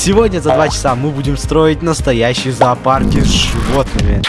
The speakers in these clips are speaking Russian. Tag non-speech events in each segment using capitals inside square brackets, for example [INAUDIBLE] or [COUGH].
Сегодня за два часа мы будем строить настоящие зоопарки с животными.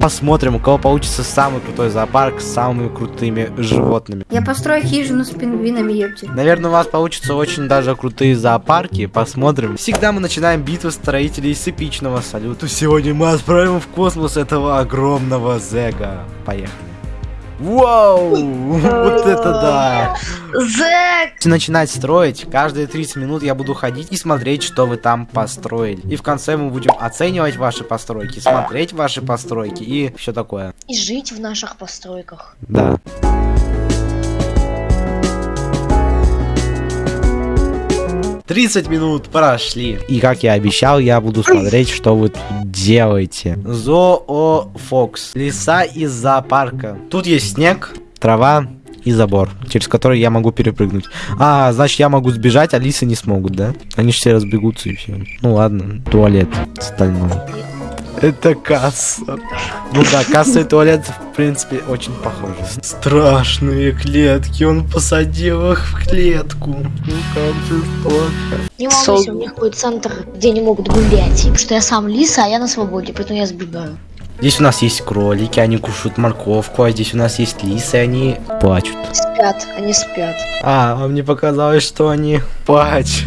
Посмотрим, у кого получится самый крутой зоопарк с самыми крутыми животными. Я построю хижину с пингвинами, ёпти. Наверное, у вас получится очень даже крутые зоопарки. Посмотрим. Всегда мы начинаем битву строителей с эпичного салюта. Сегодня мы отправим в космос этого огромного зега. Поехали. Вау! Вот это да! Зэк! Начинать строить, каждые 30 минут я буду ходить и смотреть, что вы там построили. И в конце мы будем оценивать ваши постройки, смотреть ваши постройки и все такое. И жить в наших постройках. Да. Тридцать минут прошли. И как я обещал, я буду смотреть, что вы тут делаете. Зоофокс. Леса из зоопарка. Тут есть снег, трава и забор, через который я могу перепрыгнуть. А, значит, я могу сбежать, а лисы не смогут, да? Они же все разбегутся и все. Ну ладно, туалет стальной. Это касса. Ну да, касса и туалет, в принципе, очень похожи. Страшные клетки, он посадил их в клетку. Ну как жестоко. Не могу, у них будет центр, где они могут гулять. Потому что я сам лиса, а я на свободе, поэтому я сбегаю. Здесь у нас есть кролики, они кушают морковку, а здесь у нас есть лисы, они плачут. Спят, они спят. А, а мне показалось, что они плачут.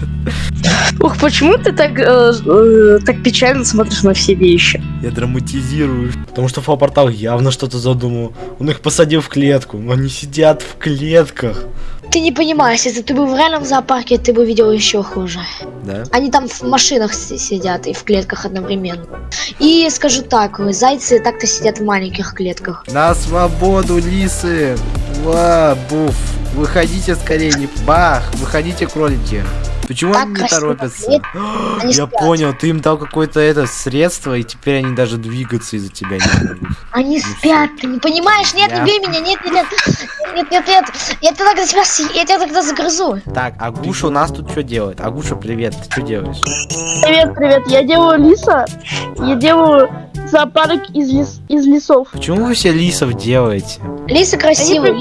Ух, почему ты так, э, э, так печально смотришь на все вещи? Я драматизирую. Потому что Фопортал явно что-то задумал. Он их посадил в клетку. но Они сидят в клетках. Ты не понимаешь, если ты был в реальном зоопарке, ты бы видел еще хуже. Да? Они там в машинах си- сидят и в клетках одновременно. И скажу так, зайцы так-то сидят в маленьких клетках. На свободу, лисы! Ва, буф! Выходите скорее, не бах! Выходите, кролики! Почему Так они не красиво. торопятся? Нет, они [GASPS] Я спят. понял, ты им дал какое-то это средство, и теперь они даже двигаться из-за тебя не могут. Они Ну спят, ты не понимаешь? Нет, Я- не бей меня, нет, нет, нет, нет, нет, нет, я тебя тогда тебя, я тебя тогда загрызу. Так, Агуша у нас тут что делает? Агуша, привет, ты что делаешь? Привет, привет, я делаю лиса, я делаю зоопарк из, лес, из лесов. Почему вы все лисов делаете? Лисы красивые.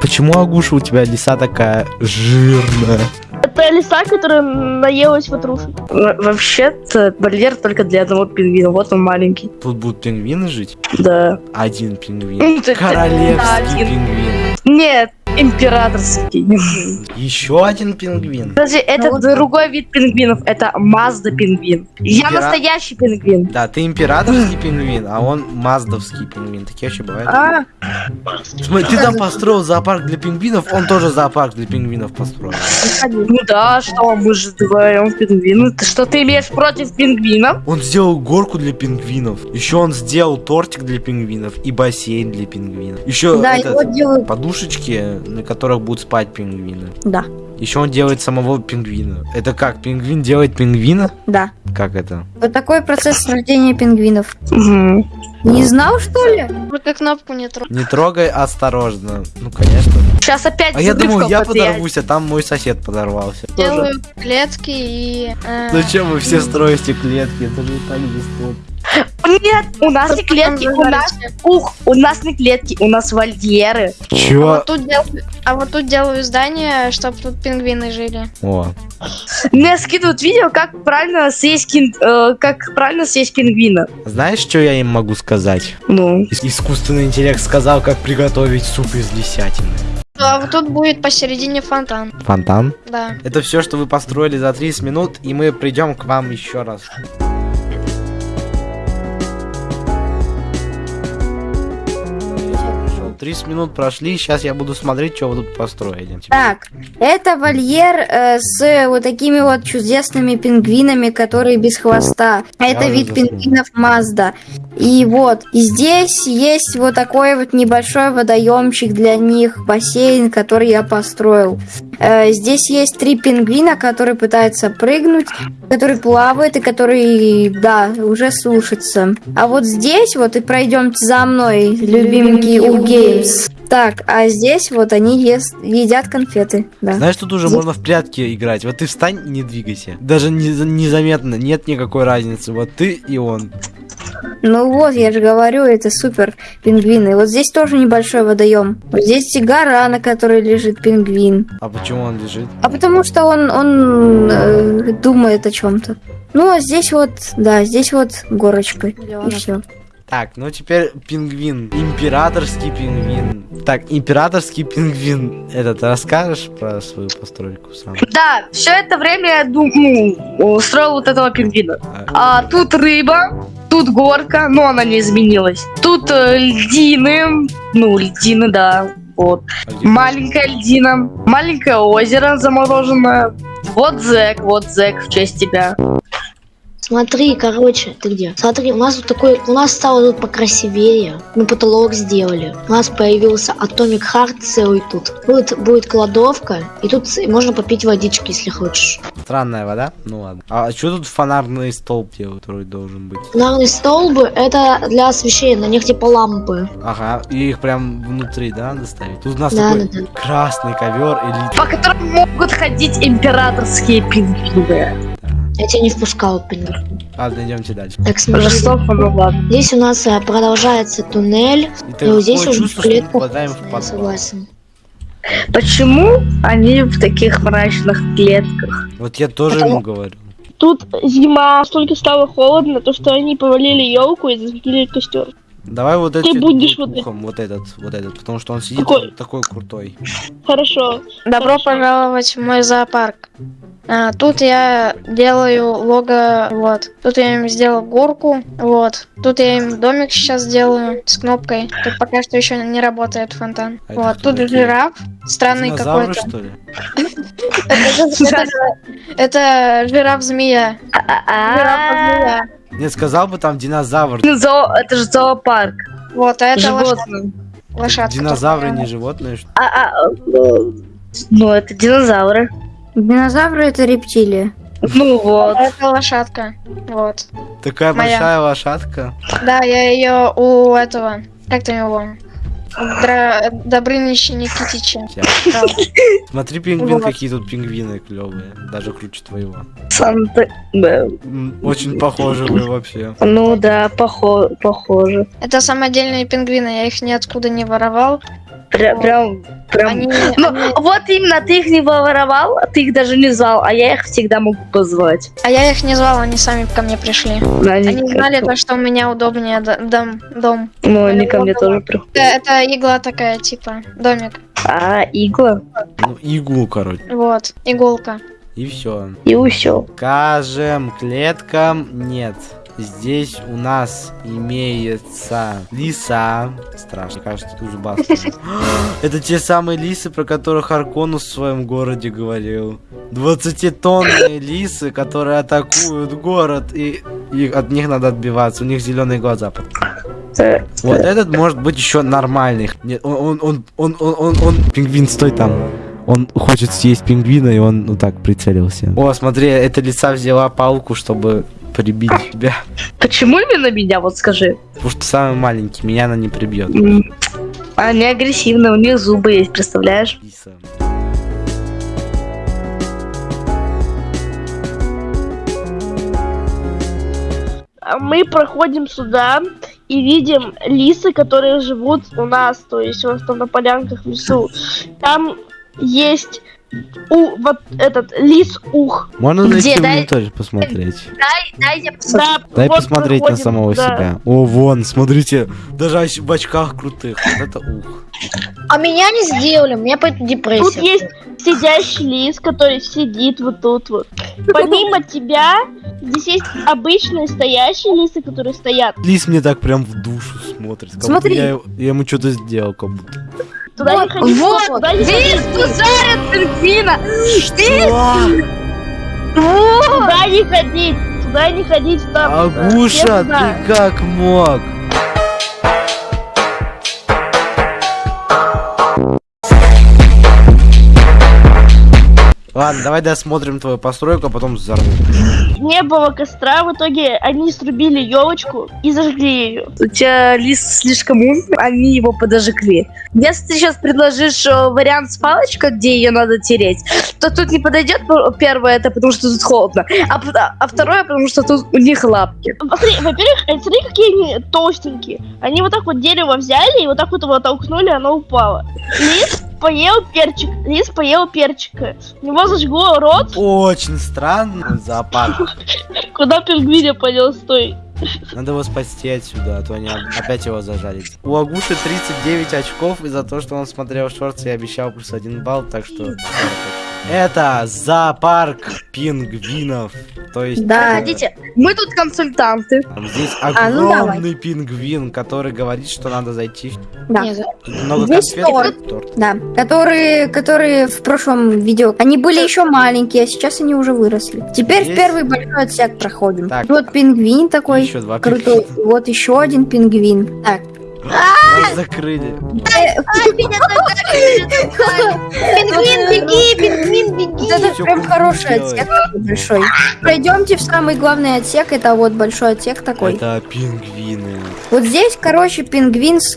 Почему Агуша у тебя лиса такая жирная? Это лиса, которая наелась ватрушек. Вообще-то барьер только для одного пингвина, вот он маленький. Тут будут пингвины жить? Да. Один пингвин. Ну, Королевский пингвин. Нет, императорский. Еще один пингвин. Подожди, это вот- другой вид пингвинов, это Мазда пингвин. Я Импера- настоящий пингвин. Да, ты императорский пингвин, а он маздовский пингвин. Такие вообще бывают. А, Смотри, ты там построил зоопарк для пингвинов, он тоже зоопарк для пингвинов построил. ну да, что, мы же вдвоем пингвины. Ты что ты имеешь против пингвинов? Он сделал горку для пингвинов. Еще он сделал тортик для пингвинов и бассейн для пингвинов. Еще Да, этот, делают. подушечки, на которых будут спать пингвины. Да, Еще он делает самого пингвина. Это как? Пингвин делает пингвина? да. Как это? Вот такой процесс рождения пингвинов. Не знал, что ли? Только кнопку не трогай. Не трогай осторожно. Ну, конечно. Сейчас опять А я думал, я потеряет. подорвусь, а там мой сосед подорвался. Делаю клетки и... э, Зачем вы все строите клетки? Это же и так жестоко. Нет, у нас не клетки, у нас, ух, у нас не клетки, у нас вольеры. А Чё? вот, тут дел- а вот тут делаю здание, чтобы тут пингвины жили. О, Мне скидывают видео, как правильно съесть, кин- э, как правильно съесть пингвина. знаешь, что я им могу сказать? Ну, Ис- Искусственный интеллект сказал, как приготовить суп из лисятины. А вот тут будет посередине фонтан. Фонтан? Да. Это все, что вы построили за 30 минут, и мы придем к вам еще раз. 30 минут прошли, сейчас я буду смотреть, что вы тут построили. Так, это вольер э, с вот такими вот чудесными пингвинами, которые без хвоста. Это уже вид пингвинов Мазда. И вот, и здесь есть вот такой вот небольшой водоемчик для них, бассейн, который я построил. Э, здесь есть три пингвина, которые пытаются прыгнуть, который плавает и который, да, уже сушится. А вот здесь вот и пройдемте за мной, любименький у Геймс. Так, а здесь вот они ест, едят конфеты, да. Знаешь, тут уже Здесь- можно в прятки играть. Вот ты встань, не двигайся. Даже не- незаметно, нет никакой разницы. Вот ты и он. Ну вот, я же говорю, это супер пингвины. Вот здесь тоже небольшой водоем. Вот здесь и гора, на которой лежит пингвин. А почему он лежит? А потому что он, он э, думает о чем-то. Ну, а здесь вот, да, здесь вот горочка. И все. Так, ну теперь пингвин. Императорский пингвин. Так, императорский пингвин. Это ты расскажешь про свою постройку сам? Да, все это время я дум- ну, устроил вот этого пингвина. А тут рыба, тут горка, но она не изменилась. Тут э, льдины, ну, льдины, да, вот. Маленькая льдина, маленькое озеро замороженное. Вот зэк, вот зэк в честь тебя. Смотри, короче, ты где? Смотри, у нас тут такой, у нас стало тут покрасивее. Мы потолок сделали. У нас появился Atomic Heart целый тут. Будет, будет кладовка, и тут можно попить водички, если хочешь. Странная вода? Ну ладно. А что тут фонарный столб делают, который должен быть? Фонарные столбы это для освещения, на них типа лампы. Ага, и их прям внутри, да, доставить? Тут у нас Да, такой да, да. красный ковер элит. По которым могут ходить императорские пингвины. Я тебя не впускал, пингвин. Ладно, идемте дальше. Так, смотри. Жестоко, ну ладно. Здесь у нас э, продолжается туннель. И И такое вот здесь уже в клетку. попадаем в Я согласен. Почему они в таких мрачных клетках? Вот я тоже Потому- ему говорю. Тут зима, столько стало холодно, то что они повалили елку и зажгли костер. Давай вот этот будешь вот ухом, вот этот, вот этот, потому что он сидит Какой? такой крутой. Хорошо. Добро Хорошо. пожаловать в мой зоопарк. А, тут я делаю лого, вот. Тут я им сделал горку, вот. Тут я им домик сейчас делаю с кнопкой. Тут пока что еще не работает фонтан. А вот. Тут такие? жираф, странный какой-то. Это, это- это жираф-змея. Жираф-змея. Нет, сказал бы там динозавр. Зоо- это же зоопарк. Вот, а это Животные. лошадка. Динозавры не животные, что А, а, э, ну, это динозавры. Динозавры это рептилии. Ну вот. Это лошадка. Вот. Такая Моя. большая лошадка. Да, я ее у этого. Как там его? Дра... Добрыныча Никитича. Смотри, пингвин, Вот. какие тут пингвины клевые. Даже круче твоего. Санта... Очень похожи вы вообще. Ну да, похо- похоже. Это самодельные пингвины, я их ниоткуда не воровал. Пря- Вот. прям, прям. Они, [LAUGHS] Ну, они- вот именно, ты их не воровал, а ты их даже не звал, а я их всегда могу позвать. А я их не звал, они сами ко мне пришли. Они, Они знали то, что у меня удобнее дом. дом. Ну, они ко мне тоже приходят. Это, это игла такая, типа, домик. А, игла Ну, иглу, короче. Вот, иголка. И все. и усё. Скажем, клеткам нет. Здесь у нас имеется лиса. Страшно, кажется, тут зубастая. [GASPS] Это те самые лисы, про которых Арконус в своем городе говорил. 20-тонные лисы, которые атакуют город, и, и от них надо отбиваться. У них зеленые глаза. Вот этот может быть еще нормальный. Нет, он, он, он, он, он, он, Пингвин, стой там. Он хочет съесть пингвина, и он, ну так, прицелился. О, смотри, эта лиса взяла палку, чтобы прибить тебя. Почему именно меня, вот скажи? Потому что самый маленький, меня она не прибьет. Они агрессивные, у них зубы есть, представляешь? А Мы проходим сюда и видим лисы, которые живут у нас, то есть вот там на полянках в лесу. Там есть у, вот этот лис ух. Можно найти Где? в Дай- инвентарь посмотреть? Дай я посмотрю. Да, Дай вот посмотреть на проходим, самого да. себя. О, вон, смотрите, даже в очках крутых. Вот это ух. А меня не сделали, у меня поэтому Тут депрессия. есть сидящий лис, который сидит вот тут вот. Помимо тебя, здесь есть обычные стоящие лисы, которые стоят. Лис мне так прям в душу смотрит. Как Смотри. Я, я ему что-то сделал, как будто. Туда не ходи, Вот, туда не видишь, тут жарят пингвина! Туда не ходить, туда не ходить, там. э, Агуша, ты как мог? Ладно, давай досмотрим твою постройку, а потом взорву. Не было костра, в итоге они срубили елочку и зажгли ее. У тебя лист слишком умный, они его подожгли. Если ты сейчас предложишь э, вариант с палочкой, где ее надо тереть, то тут не подойдет п- первое, это потому что тут холодно, а, п- а второе, потому что тут у них лапки. Смотри, во-первых, э, смотри, какие они толстенькие. Они вот так вот дерево взяли и вот так вот его толкнули, оно упало. Лис поел перчик. Лис поел перчика. У него зажгло рот. Очень странно зоопарк. [LAUGHS] Куда пингвиня понес, стой. Надо его спасти отсюда, а то они опять его зажарят. У Агуши 39 очков из-за того, что он смотрел шорты и обещал плюс один балл, так что... 40 очков. Это зоопарк пингвинов. То есть... Да. Погодите, мы тут консультанты. Там здесь А, ну огромный пингвин, который говорит, что надо зайти. Да. Много Здесь конфет. торт. Да, которые, которые в прошлом видео, они были еще маленькие, а сейчас они уже выросли. Теперь Здесь- в первый большой отсек проходим. Так. Вот пингвин такой Еще два крутой. Вот еще один пингвин. Так. Нас закрыли. Пингвин, беги, пингвин, беги. Это прям хороший отсек большой. Пройдемте в самый главный отсек, это вот большой отсек такой. Это пингвины. Вот здесь, короче, пингвин с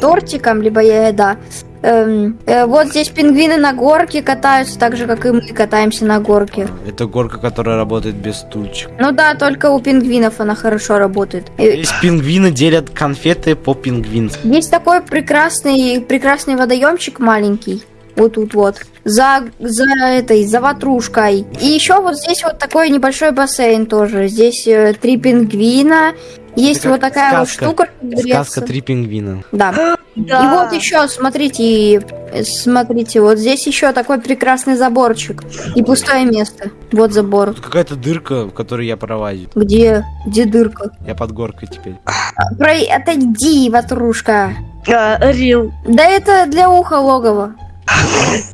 тортиком, либо еда. Эм, э, вот здесь пингвины на горке катаются, так же, как и мы катаемся на горке. Это горка, которая работает без стульчик. Ну да, только у пингвинов она хорошо работает. Э, Здесь пингвины делят конфеты по пингвински. Есть такой прекрасный, прекрасный водоемчик маленький. Вот тут вот. За, за этой, за ватрушкой. И еще вот здесь вот такой небольшой бассейн тоже. Здесь э, три пингвина. Есть вот такая вот сказка. штука. чтобы греться. Сказка «Три пингвина». Да. И вот еще, смотрите, смотрите, вот здесь еще такой прекрасный заборчик. И пустое место. Вот забор. Тут какая-то дырка, в которой я пролазю. Где? Где дырка? Я под горкой теперь. Про... Отойди, ватрушка. А, Рил. Да это для уха логово.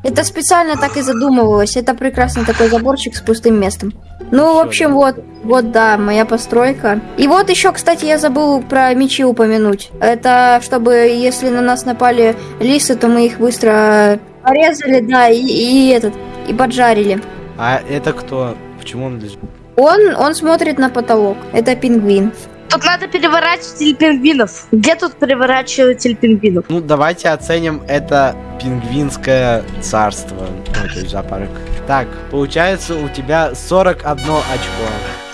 Это специально так и задумывалось. Это прекрасный такой заборчик с пустым местом. Ну, в общем, вот, вот, да, моя постройка. И вот еще, кстати, я забыл про мечи упомянуть. Это чтобы, если на нас напали лисы, то мы их быстро порезали, да, и, и этот, и поджарили. А это кто? Почему он лежит? Он, он смотрит на потолок. Это пингвин. Тут надо переворачиватель пингвинов. Где тут переворачиватель пингвинов? Ну, давайте оценим это пингвинское царство. Ну, то есть зоопарк. Так, получается у тебя 41 очко.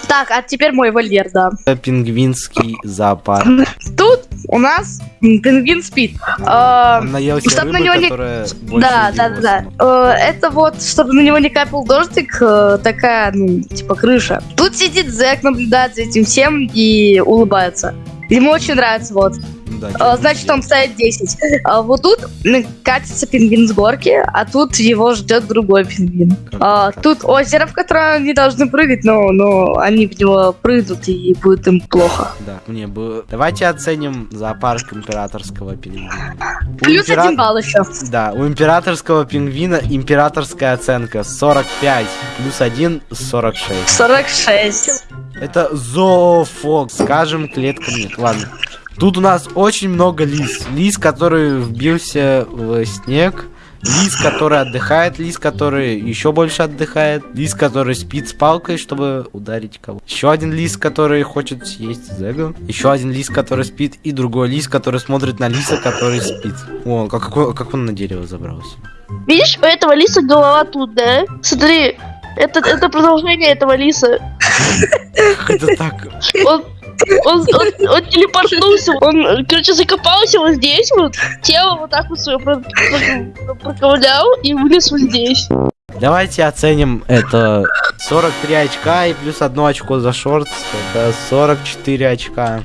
Так, а теперь мой вольер, да. Пингвинский зоопарк. Тут у нас пингвин спит. А, Он наелся Чтоб на него не- Да, да, да. Э, Это вот, чтобы на него не капал дождик, э, такая, ну, типа крыша. Тут сидит Зэк, наблюдает за этим всем и улыбается. Ему очень нравится, вот. Да, чё Значит, он ставит 10. А вот тут катится пингвин с горки, а тут его ждет другой пингвин. А, Тут озеро, в которое они должны прыгать, но, но они в него прыгнут и будет им плохо. Да, мне бы... Давайте оценим зоопарк императорского пингвина. Плюс импера- один балл еще. Да, у императорского пингвина императорская оценка 45, плюс 1 46. 46. Это зоофок, скажем, клетка нет. Ладно. Тут у нас очень много лис. Лис, который вбился в снег. Лис, который отдыхает, лис, который еще больше отдыхает, лис, который спит с палкой, чтобы ударить кого. Еще один лис, который хочет съесть Зега. Еще один лис, который спит, и другой лис, который смотрит на лиса, который спит. О, как, как он- как он на дерево забрался. Видишь, у этого лиса голова тут, да? Смотри, это, это продолжение этого лиса. Это так? Он, он, он, он телепортнулся, он, короче, закопался вот здесь вот, тело вот так вот свое про- про- проковылял и вылез вот здесь. Давайте оценим это 43 очка и плюс одно очко за шорт. Это 44 очка.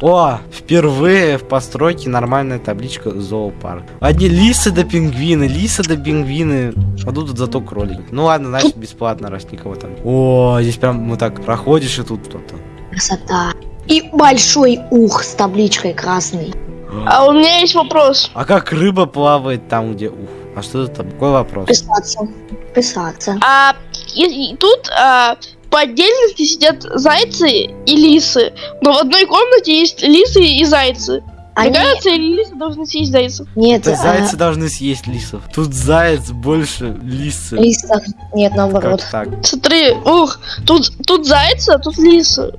О, впервые в постройке нормальная табличка зоопарк. Одни лисы да пингвины, лисы да пингвины. А тут зато кролики. Ну ладно, значит бесплатно, раз никого там. О, здесь прям вот так проходишь и тут кто-то. Красота. И большой ух с табличкой красный. А у меня есть вопрос. А как рыба плавает там, где ух? А что это такой вопрос? Писаться. Писаться. А и- и тут а, по отдельности сидят зайцы и лисы, но в одной комнате есть лисы и зайцы. Они... Мне кажется, лисы должны съесть зайцев. Нет, Это а, зайцы должны съесть лисов. Тут заяц больше лисы. лисов. Нет, наоборот. Как так? Смотри, ух, тут, тут зайцы, а тут лисы.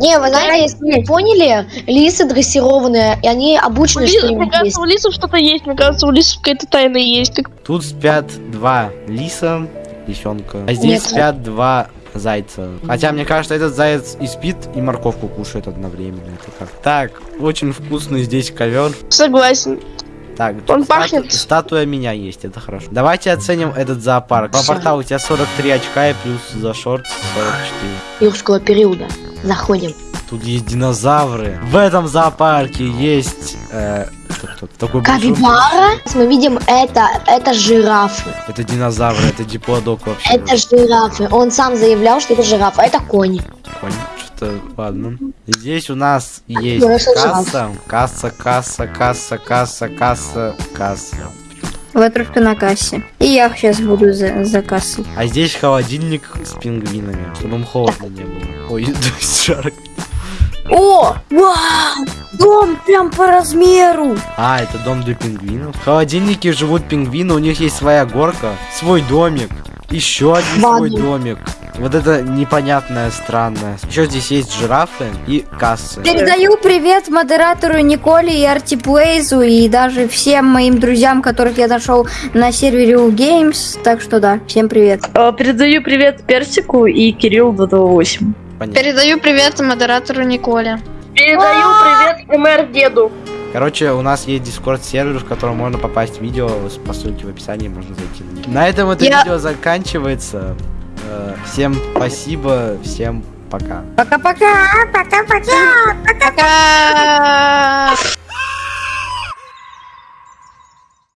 Не, вы знаете, если вы поняли, лисы дрессированные, и они обучены, ли- что Мне кажется, у лисов что-то есть. Мне кажется, у лисов какая-то тайна есть. Тут спят два лиса, лисенка. А здесь Нет. спят два зайца. Хотя, мне кажется, этот заяц и спит, и морковку кушает одновременно. Это как? Так, очень вкусный здесь ковер. Согласен. Так, Он стату- пахнет. статуя меня есть, это хорошо. Давайте оценим этот зоопарк. По порталу у тебя 43 очка и плюс за шорт 44. юрского периода. Заходим. Тут есть динозавры. В этом зоопарке есть... э, тут? Такой большой- Капибара. Мы видим это, это жирафы. Это динозавры, это диплодок вообще. Это жирафы. Он сам заявлял, что это жираф, а это конь. Понял, что ладно. Здесь у нас есть касса, касса, касса, касса, касса, касса, касса. Вы только на кассе. И я сейчас буду за, за кассой. А здесь холодильник с пингвинами, чтобы им холодно не было. Ой, [LAUGHS] жарко. О! Вау! Дом прям по размеру! А, это дом для пингвинов. В холодильнике живут пингвины, у них есть своя горка, свой домик, еще один свой Ладно. домик. Вот это непонятное, странное. Еще здесь есть жирафы и кассы. Передаю привет модератору Николе и Артиплейзу и даже всем моим друзьям, которых я нашел на сервере у Games. Так что да, всем привет. Э, Передаю привет Персику и Кирилл 228. Понятно. Передаю привет модератору Николе. Передаю привет МР деду. Короче, у нас есть дискорд сервер, в котором можно попасть в видео, по ссылке в описании можно зайти на него. На этом это Я- видео заканчивается. Э, Всем спасибо, всем пока. Пока-пока! Пока-пока! Пока!